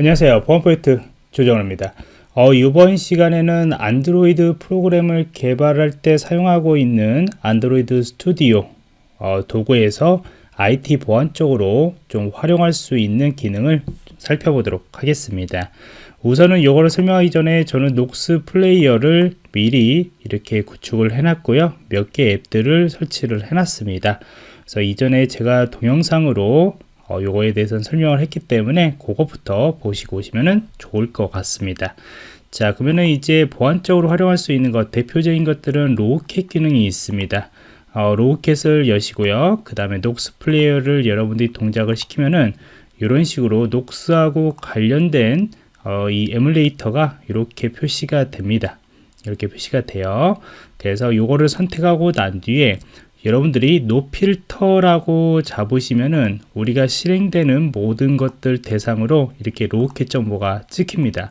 안녕하세요. 보안포인트 조정호입니다. 어, 이번 시간에는 안드로이드 프로그램을 개발할 때 사용하고 있는 안드로이드 스튜디오 어, 도구에서 IT 보안 쪽으로 좀 활용할 수 있는 기능을 살펴보도록 하겠습니다. 우선은 이거를 설명하기 전에 저는 녹스 플레이어를 미리 이렇게 구축을 해 놨고요. 몇 개 앱들을 설치를 해 놨습니다. 그래서 이전에 제가 동영상으로 어, 요거에 대해서는 설명을 했기 때문에 그것부터 보시고 오시면 좋을 것 같습니다. 자 그러면은 이제 보안적으로 활용할 수 있는 것 대표적인 것들은 logcat 기능이 있습니다. 어, logcat을 여시고요. 그 다음에 녹스 플레이어를 여러분들이 동작을 시키면은 이런 식으로 녹스하고 관련된 어, 이 emulator가 이렇게 표시가 됩니다. 이렇게 표시가 돼요. 그래서 요거를 선택하고 난 뒤에 여러분들이 no filter라고 잡으시면은 우리가 실행되는 모든 것들 대상으로 이렇게 logcat 정보가 찍힙니다.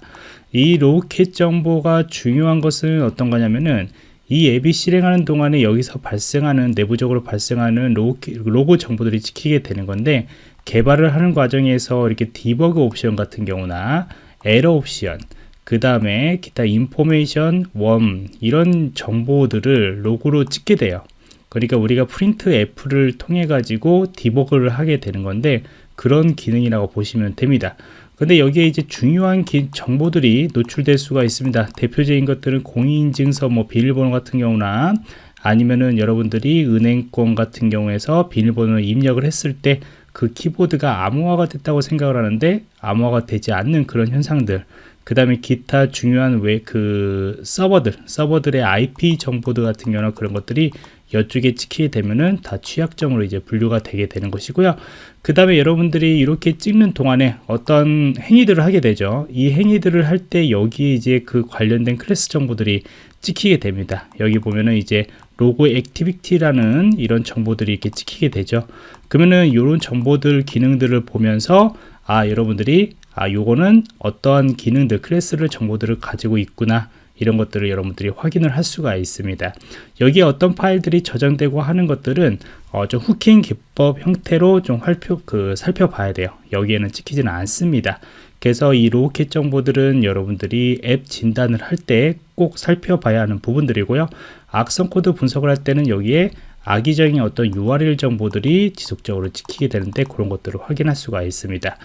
이 logcat 정보가 중요한 것은 어떤 거냐면은 이 앱이 실행하는 동안에 여기서 발생하는 내부적으로 발생하는 로그 정보들이 찍히게 되는 건데 개발을 하는 과정에서 이렇게 debug 옵션 같은 경우나 에러 옵션 그 다음에 기타 information warn 이런 정보들을 로그로 찍게 돼요 그러니까 우리가 프린트 F를 통해 가지고 디버그를 하게 되는 건데 그런 기능이라고 보시면 됩니다. 근데 여기에 이제 중요한 기, 정보들이 노출될 수가 있습니다. 대표적인 것들은 공인인증서 뭐 비밀번호 같은 경우나 아니면은 여러분들이 은행권 같은 경우에서 비밀번호를 입력을 했을 때 그 키보드가 암호화가 됐다고 생각을 하는데 암호화가 되지 않는 그런 현상들 그 다음에 기타 중요한 왜 그 서버들 서버들의 IP 정보들 같은 경우는 그런 것들이 이쪽에 찍히게 되면은 다 취약점으로 이제 분류가 되게 되는 것이고요. 그 다음에 여러분들이 이렇게 찍는 동안에 어떤 행위들을 하게 되죠. 이 행위들을 할 때 여기에 이제 그 관련된 클래스 정보들이 찍히게 됩니다. 여기 보면은 이제 Login Activity라는 이런 정보들이 이렇게 찍히게 되죠. 그러면은 이런 정보들 기능들을 보면서 아 여러분들이 아 요거는 어떠한 기능들 클래스를 정보들을 가지고 있구나 이런 것들을 여러분들이 확인을 할 수가 있습니다. 여기에 어떤 파일들이 저장되고 하는 것들은 어, 좀 hooking 기법 형태로 좀 활표, 그, 살펴봐야 돼요. 여기에는 찍히지는 않습니다. 그래서 이 Logcat 정보들은 여러분들이 앱 진단을 할 때 꼭 살펴봐야 하는 부분들이고요. 악성 코드 분석을 할 때는 여기에 악의적인 어떤 URL 정보들이 지속적으로 찍히게 되는데 그런 것들을 확인할 수가 있습니다.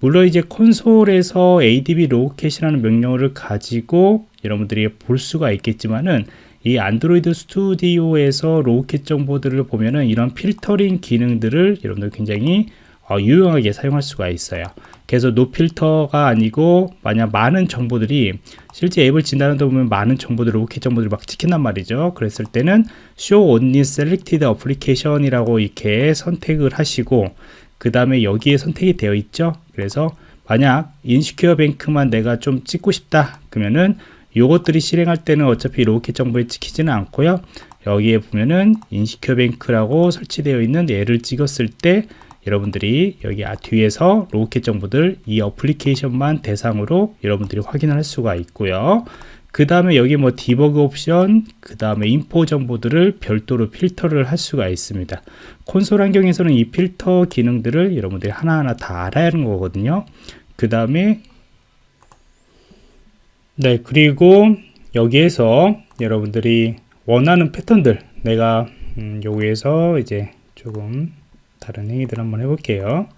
물론 이제 콘솔에서 adb logcat이라는 명령어를 가지고 여러분들이 볼 수가 있겠지만은 이 안드로이드 스튜디오에서 Logcat 정보들을 보면은 이런 필터링 기능들을 여러분들 굉장히 어, 유용하게 사용할 수가 있어요 그래서 no filter가 아니고 만약 많은 정보들이 실제 앱을 진단하다 보면 많은 정보들 Logcat 정보들이 막 찍힌단 말이죠. 그랬을 때는 show only selected application 이라고 이렇게 선택을 하시고 그 다음에 여기에 선택이 되어 있죠. 그래서 만약 InsecureBank만 내가 좀 찍고 싶다 그러면은 요것들이 실행할 때는 어차피 Logcat 정보에 찍히지는 않고요. 여기에 보면은 InsecureBank라고 설치되어 있는 얘를 찍었을 때 여러분들이 여기 아, 뒤에서 Logcat 정보들 이 어플리케이션만 대상으로 여러분들이 확인을 할 수가 있고요. 그 다음에 여기 뭐 디버그 옵션 그 다음에 info 정보들을 별도로 필터를 할 수가 있습니다. 콘솔 환경에서는 이 필터 기능들을 여러분들이 하나하나 다 알아야 하는 거거든요. 그 다음에 네 그리고 여기에서 여러분들이 원하는 패턴들 내가 음, 여기에서 이제 조금 다른 행위들 한번 해볼게요.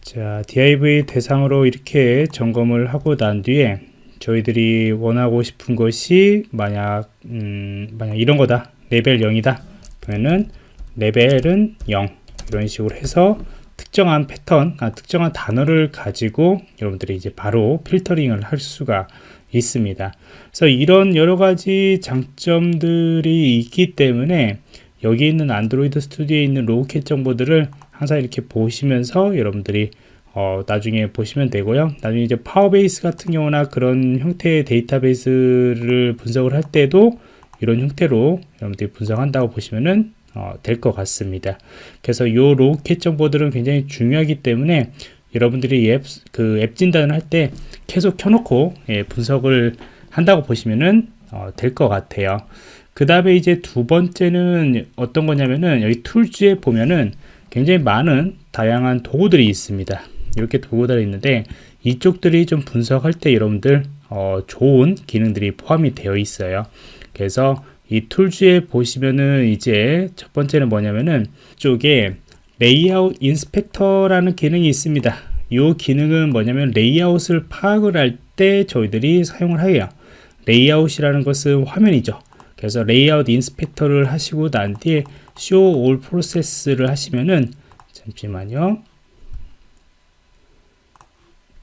자 div 대상으로 이렇게 점검을 하고 난 뒤에 저희들이 원하고 싶은 것이 만약 음, 만약 이런 거다. 레벨 0이다. 그러면은 레벨은 0 이런 식으로 해서 특정한 패턴, 아, 특정한 단어를 가지고 여러분들이 이제 바로 필터링을 할 수가 있습니다. 그래서 이런 여러 가지 장점들이 있기 때문에 여기 있는 안드로이드 스튜디오에 있는 Logcat 정보들을 항상 이렇게 보시면서 여러분들이 어, 나중에 보시면 되고요. 나중에 이제 Firebase 같은 경우나 그런 형태의 데이터베이스를 분석을 할 때도 이런 형태로 여러분들이 분석한다고 보시면은 어, 될 것 같습니다. 그래서 이 로켓 정보들은 굉장히 중요하기 때문에 여러분들이 앱, 그 앱 진단을 할 때 계속 켜놓고 예, 분석을 한다고 보시면은 어, 될 것 같아요. 그 다음에 이제 두 번째는 어떤 거냐면은 여기 툴즈에 보면은 굉장히 많은 다양한 도구들이 있습니다. 이렇게 다니 있는데 이쪽들이 좀 분석할 때 여러분들 어, 좋은 기능들이 포함이 되어 있어요. 그래서 이 Tools에 보시면은 이제 첫 번째는 뭐냐면은 쪽에 Layout Inspector라는 기능이 있습니다. 이 기능은 뭐냐면 레이아웃을 파악을 할 때 저희들이 사용을 해요. 레이아웃이라는 것은 화면이죠. 그래서 Layout Inspector를 하시고 난 뒤에 show all process를 하시면은 잠시만요.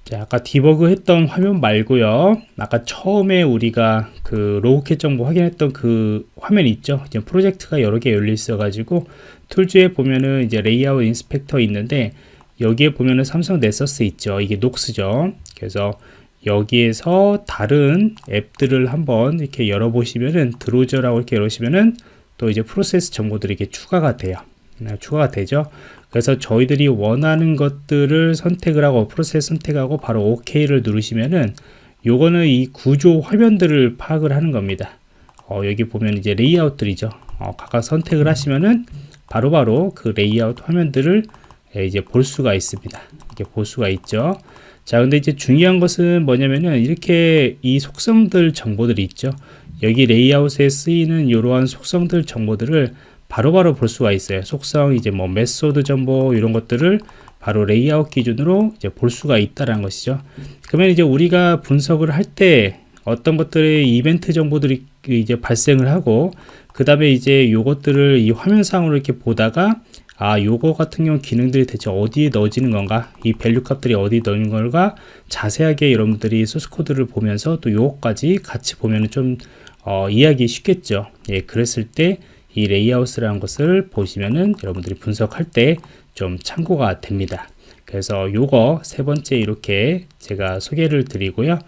자, 아까 디버그 했던 화면 말고요. 아까 처음에 우리가 그 Logcat 정보 확인했던 그 화면 있죠. 이제 프로젝트가 여러 개 열려 있어 가지고 Tools에 보면은 이제 Layout Inspector 있는데 여기에 보면은 삼성 Nexus 있죠. 이게 Nox죠. 그래서 여기에서 다른 앱들을 한번 이렇게 열어보시면은 drozer라고 이렇게 열으시면은 또 이제 프로세스 정보들이 이렇게 추가가 돼요. 네, 추가가 되죠. 그래서 저희들이 원하는 것들을 선택을 하고 프로세스 선택하고 바로 OK를 누르시면은 요거는 이 구조 화면들을 파악을 하는 겁니다. 어, 여기 보면 이제 레이아웃들이죠. 어, 각각 선택을 하시면은 바로바로 바로 그 레이아웃 화면들을 예, 이제 볼 수가 있습니다. 이렇게 볼 수가 있죠. 자, 근데 이제 중요한 것은 뭐냐면은 이렇게 이 속성들 정보들이 있죠. 여기 레이아웃에 쓰이는 이러한 속성들 정보들을 바로 바로 볼 수가 있어요. 속성, 이제 뭐 메소드 정보 이런 것들을 바로 레이아웃 기준으로 이제 볼 수가 있다라는 것이죠. 그러면 이제 우리가 분석을 할 때 어떤 것들의 이벤트 정보들이 이제 발생을 하고 그 다음에 이제 요것들을 이 화면상으로 이렇게 보다가 아 요거 같은 경우 기능들이 대체 어디에 넣어지는 건가? 이 value 값들이 어디에 넣는 걸까 자세하게 여러분들이 소스 코드를 보면서 또 요거까지 같이 보면 좀 어, 이해하기 쉽겠죠? 예 그랬을 때 이 레이아웃이라는 것을 보시면은 여러분들이 분석할 때 좀 참고가 됩니다. 그래서 요거 세 번째 이렇게 제가 소개를 드리고요.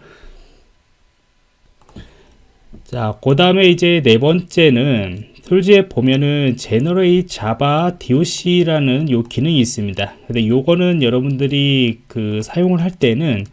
자, 그 다음에 이제 네 번째는 Tools에 보면은 Generate JavaDoc라는 요 기능이 있습니다. 근데 요거는 여러분들이 그 사용을 할 때는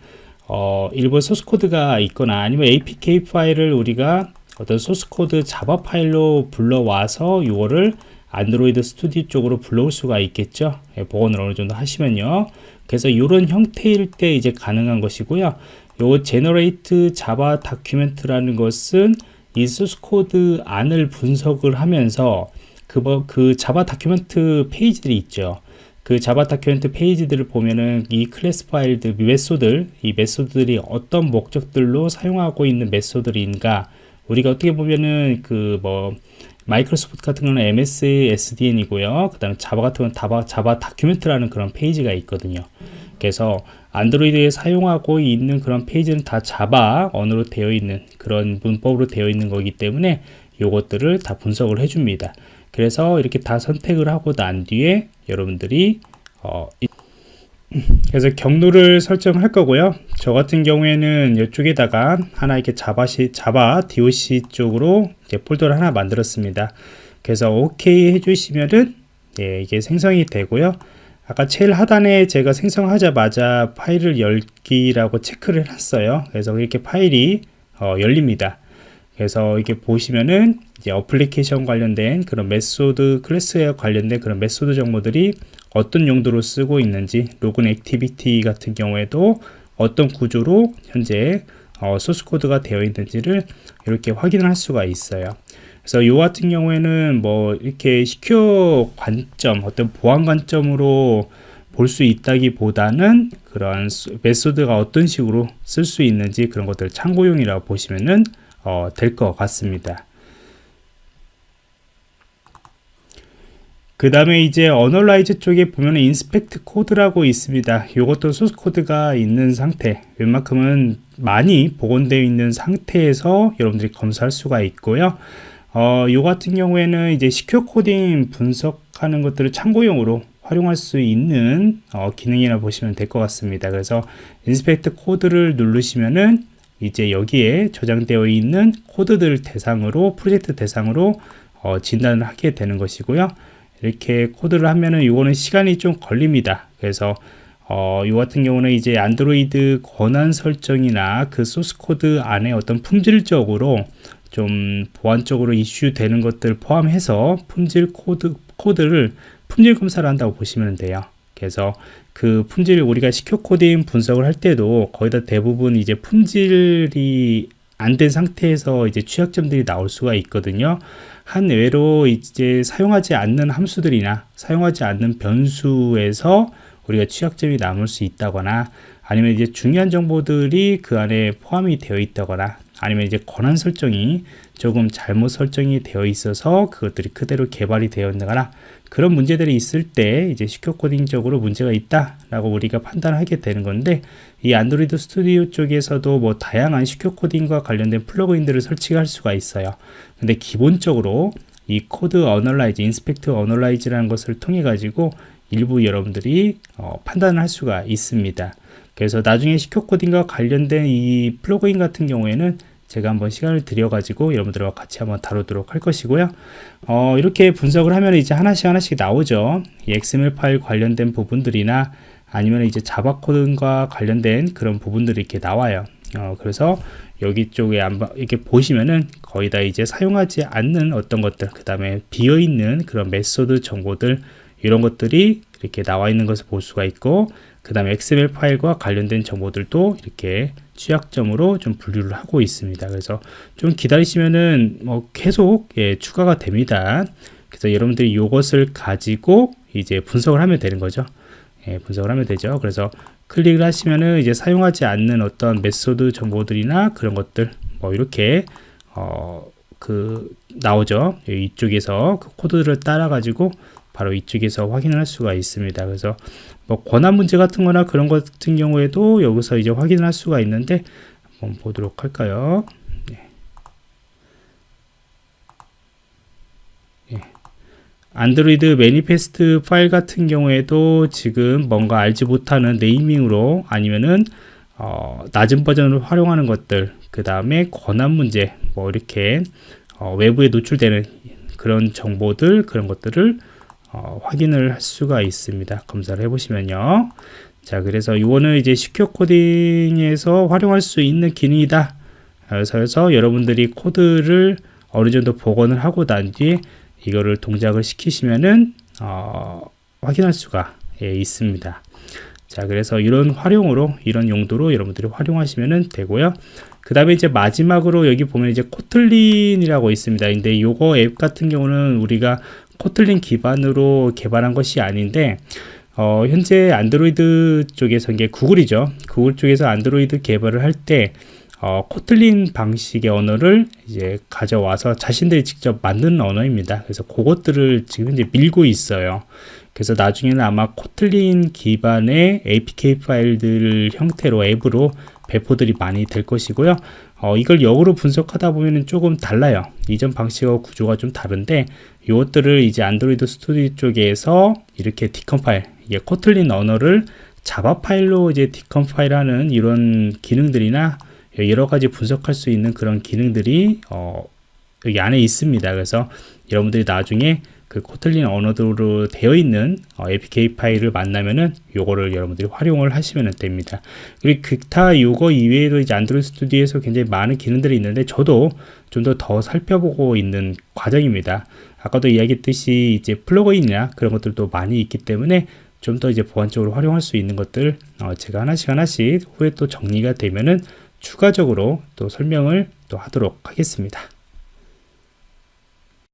어, 원본 소스 코드가 있거나 아니면 APK 파일을 우리가 어떤 소스 코드 자바 파일로 불러와서 요거를 안드로이드 스튜디오 쪽으로 불러올 수가 있겠죠. 예, 복원을 어느 정도 하시면요. 그래서 이런 형태일 때 이제 가능한 것이고요. 요 Generate Java Document라는 것은 이 소스 코드 안을 분석을 하면서 그, 뭐, 그 Java Document 페이지들이 있죠. 그 Java Document 페이지들을 보면은 이 클래스 파일들, 메소들, 이 메소드들이 어떤 목적들로 사용하고 있는 메소드인가 우리가 어떻게 보면은 그 뭐 마이크로소프트 같은 경우는 MSDN이고요. 그 다음에 자바 같은 경우는 자바, Java Document라는 그런 페이지가 있거든요. 그래서 안드로이드에 사용하고 있는 그런 페이지는 다 자바 언어로 되어 있는 그런 문법으로 되어 있는 거기 때문에 이것들을 다 분석을 해줍니다. 그래서 이렇게 다 선택을 하고 난 뒤에 여러분들이 어, 그래서 경로를 설정할 거고요. 저 같은 경우에는 이쪽에다가 하나 이렇게 자바시, Java doc 쪽으로 폴더를 하나 만들었습니다. 그래서 OK 해주시면은 예, 이게 생성이 되고요. 아까 제일 하단에 제가 생성하자마자 파일을 열기라고 체크를 했어요. 그래서 이렇게 파일이 어, 열립니다. 그래서 이렇게 보시면은 이제 어플리케이션 관련된 그런 method 클래스에 관련된 그런 method 정보들이 어떤 용도로 쓰고 있는지 로그인 activity 같은 경우에도 어떤 구조로 현재 어, 소스 코드가 되어 있는지를 이렇게 확인을 할 수가 있어요. 그래서 이 같은 경우에는 뭐 이렇게 secure 관점 어떤 보안 관점으로 볼 수 있다기보다는 그런 method가 어떤 식으로 쓸 수 있는지 그런 것들 참고용이라고 보시면은 어, 될 것 같습니다. 그 다음에 이제 analyze 쪽에 보면 inspect code라고 있습니다. 이것도 소스 코드가 있는 상태 웬만큼은 많이 복원되어 있는 상태에서 여러분들이 검사할 수가 있고요. 어, 요 같은 경우에는 이제 secure coding 분석하는 것들을 참고용으로 활용할 수 있는 어, 기능이라 보시면 될 것 같습니다. 그래서 inspect code를 누르시면은 이제 여기에 저장되어 있는 코드들 대상으로 프로젝트 대상으로 어, 진단을 하게 되는 것이고요. 이렇게 코드를 하면은 이거는 시간이 좀 걸립니다. 그래서 어, 이 같은 경우는 이제 안드로이드 권한 설정이나 그 소스 코드 안에 어떤 품질적으로 좀 보안적으로 이슈 되는 것들 포함해서 품질 코드, 코드를 품질 검사를 한다고 보시면 돼요. 그래서 그 품질 우리가 secure coding 분석을 할 때도 거의 다 대부분 이제 품질이 안 된 상태에서 이제 취약점들이 나올 수가 있거든요. 한 예로 이제 사용하지 않는 함수들이나 사용하지 않는 변수에서 우리가 취약점이 남을 수 있다거나 아니면 이제 중요한 정보들이 그 안에 포함이 되어 있다거나 아니면 이제 권한 설정이 조금 잘못 설정이 되어 있어서 그것들이 그대로 개발이 되어 있거나 그런 문제들이 있을 때 이제 secure coding적으로 문제가 있다라고 우리가 판단하게 되는 건데 이 Android Studio 쪽에서도 뭐 다양한 secure coding과 관련된 플러그인들을 설치할 수가 있어요. 근데 기본적으로 이 code analyze, inspect analyze라는 것을 통해 가지고 일부 여러분들이 어, 판단을 할 수가 있습니다. 그래서 나중에 secure coding과 관련된 이 플러그인 같은 경우에는 제가 한번 시간을 들여가지고 여러분들과 같이 한번 다루도록 할 것이고요. 어, 이렇게 분석을 하면 이제 하나씩 하나씩 나오죠. 이 XML 파일 관련된 부분들이나 아니면 이제 자바 코드과 관련된 그런 부분들이 이렇게 나와요. 어, 그래서 여기 쪽에 이렇게 보시면은 거의 다 이제 사용하지 않는 어떤 것들, 그 다음에 비어 있는 그런 method 정보들 이런 것들이 이렇게 나와 있는 것을 볼 수가 있고 그 다음에 XML 파일과 관련된 정보들도 이렇게 취약점으로 좀 분류를 하고 있습니다. 그래서 좀 기다리시면은 뭐 계속 예, 추가가 됩니다. 그래서 여러분들이 이것을 가지고 이제 분석을 하면 되는 거죠. 예, 분석을 하면 되죠. 그래서 클릭을 하시면은 이제 사용하지 않는 어떤 method 정보들이나 그런 것들 뭐 이렇게 어, 그 나오죠. 이쪽에서 그 코드를 따라 가지고 바로 이쪽에서 확인을 할 수가 있습니다. 그래서 뭐 권한 문제 같은 거나 그런 것 같은 경우에도 여기서 이제 확인을 할 수가 있는데 한번 보도록 할까요? 네. 예. 안드로이드 매니페스트 파일 같은 경우에도 지금 뭔가 알지 못하는 네이밍으로 아니면은 어, 낮은 버전을 활용하는 것들 그 다음에 권한 문제 뭐 이렇게 어, 외부에 노출되는 그런 정보들 그런 것들을 어, 확인을 할 수가 있습니다. 검사를 해보시면요. 자, 그래서 이거는 이제 시큐어 코딩에서 활용할 수 있는 기능이다. 그래서 여러분들이 코드를 어느 정도 복원을 하고 난 뒤에 이거를 동작을 시키시면은 어, 확인할 수가 예, 있습니다. 자, 그래서 이런 활용으로 이런 용도로 여러분들이 활용하시면 되고요. 그 다음에 이제 마지막으로 여기 보면 이제 코틀린이라고 있습니다. 근데 요거 앱 같은 경우는 우리가 코틀린 기반으로 개발한 것이 아닌데 어, 현재 안드로이드 쪽에서 이게 구글이죠. 구글 쪽에서 안드로이드 개발을 할때 어, 코틀린 방식의 언어를 이제 가져와서 자신들이 직접 만든 언어입니다. 그래서 그것들을 지금 이제 밀고 있어요. 그래서 나중에는 아마 코틀린 기반의 APK 파일들 형태로 앱으로 배포들이 많이 될 것이고요. 어, 이걸 역으로 분석하다 보면 조금 달라요. 이전 방식과 구조가 좀 다른데 이것들을 이제 Android Studio 쪽에서 이렇게 decompile, 이게 Kotlin 언어를 자바 파일로 이제 decompile하는 이런 기능들이나 여러 가지 분석할 수 있는 그런 기능들이 어, 여기 안에 있습니다. 그래서 여러분들이 나중에 그 Kotlin 언어로 되어 있는 어, APK 파일을 만나면은 요거를 여러분들이 활용을 하시면 됩니다. 그리고 기타 요거 이외에도 이제 Android Studio에서 굉장히 많은 기능들이 있는데 저도 좀더더 살펴보고 있는 과정입니다. 아까도 이야기했듯이 이제 플러그인이나 그런 것들도 많이 있기 때문에 좀 더 이제 보완적으로 활용할 수 있는 것들 어 제가 하나씩 하나씩 후에 또 정리가 되면은 추가적으로 또 설명을 또 하도록 하겠습니다.